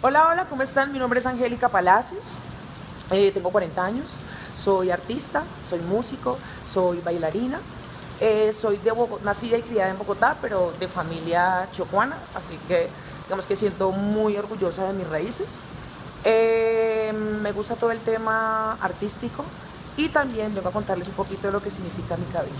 Hola, hola, ¿cómo están? Mi nombre es Angélica Palacios, eh, tengo 40 años, soy artista, soy músico, soy bailarina, eh, soy de nacida y criada en Bogotá, pero de familia chocuana, así que digamos que siento muy orgullosa de mis raíces. Eh, me gusta todo el tema artístico y también vengo a contarles un poquito de lo que significa mi cabello.